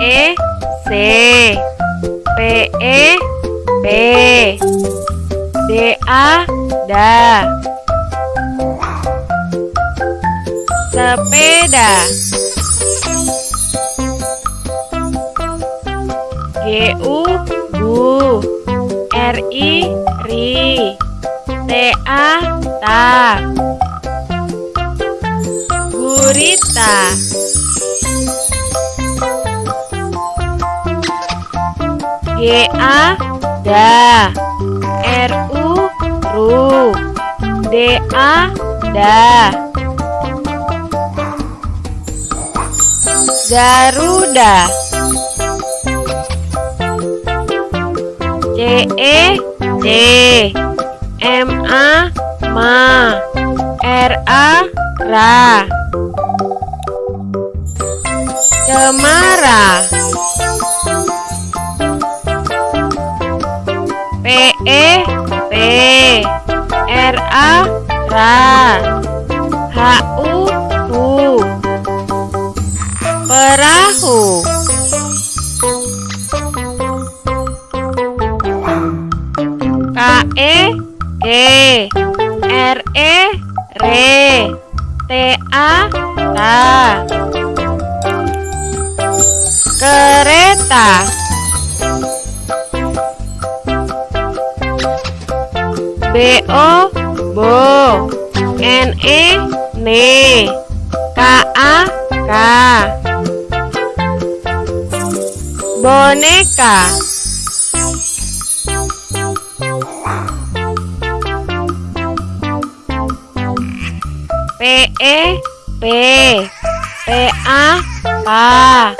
E C P E P D A da sepeda. G U gu R I ri T A ta gurita G A da R U ru D A da Garuda C E C M A ma R A ra Cemara P E P R A ra H U hu Perahu. K E G R E re T A ta Kereta B O bo N E ne K A ka boneka. P E P P A pa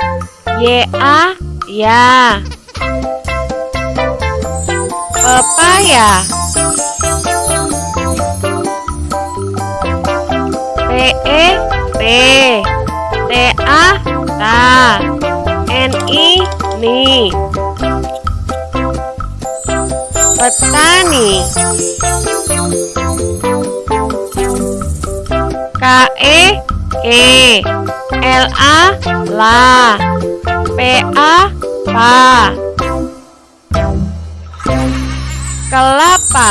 Y A. Ya pepaya E P T A ta N I ni petani K E E L A la P A pa kelapa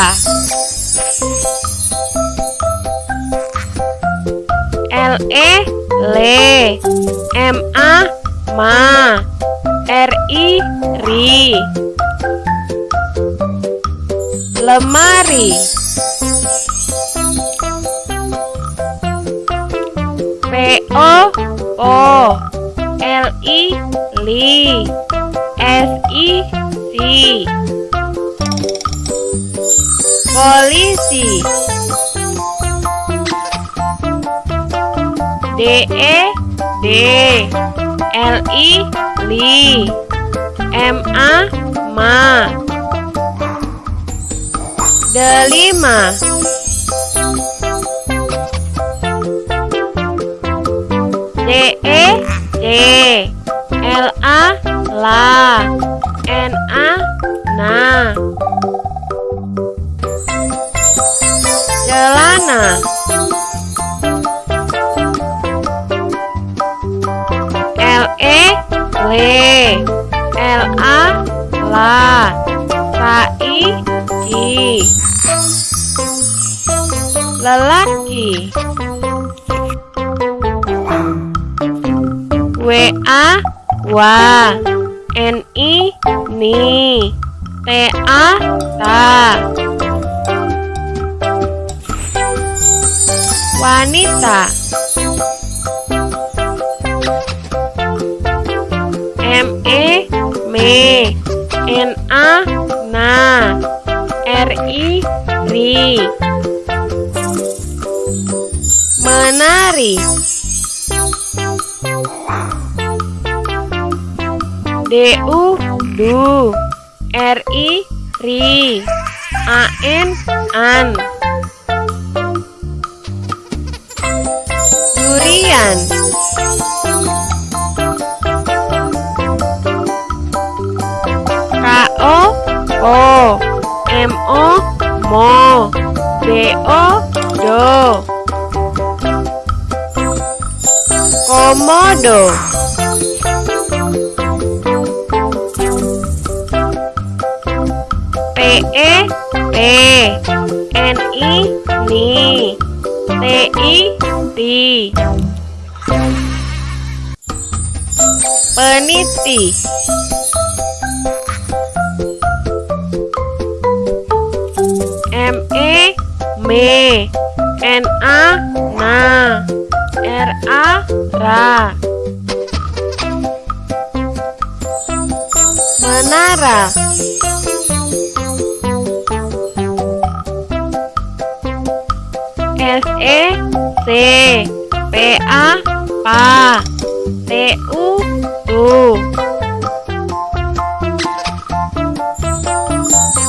L E le M A ma R I ri lemari. P O O L I li S I si polisi D E D L I li M A ma delima W A wa N I ni T A ta wanita. M E me N A na R I ri D U du R I ri A N an. Durian. K O O M O mo D O do komodo P N I ni T I ti peniti. M E me N A na R A ra menara S E C P A pa T U tu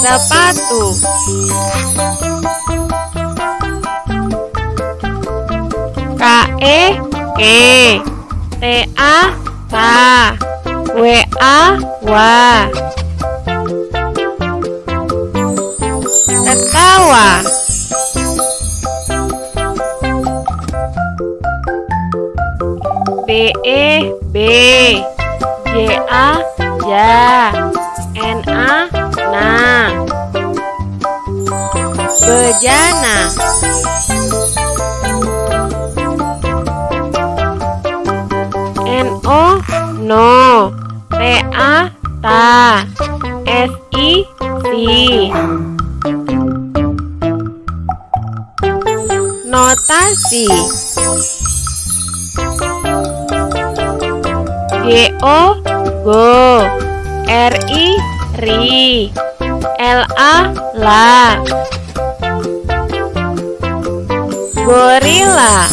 sepatu. K E K T A ta W A wa ketawa E B J A ja N A na bejana N O no T A ta S I si notasi G O go R I ri L A. La gorila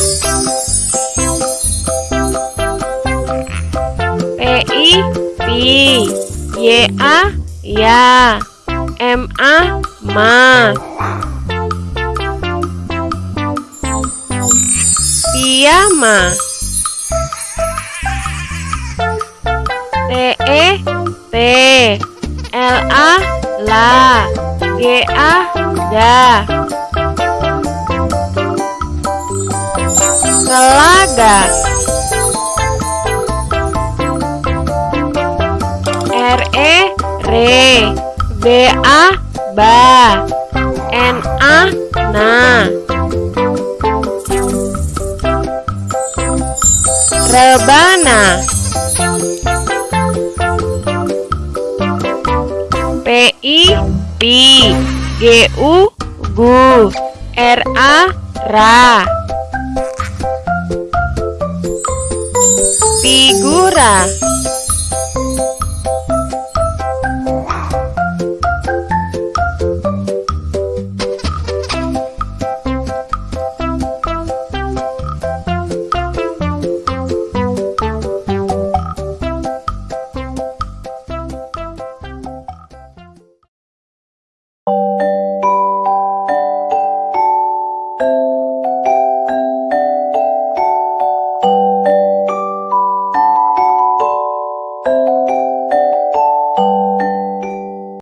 P I pi Y A ya. M A ma. Piyama E T L A la G A ga telaga R E re B A ba N A na rebana P I pi G U gu R A ra figura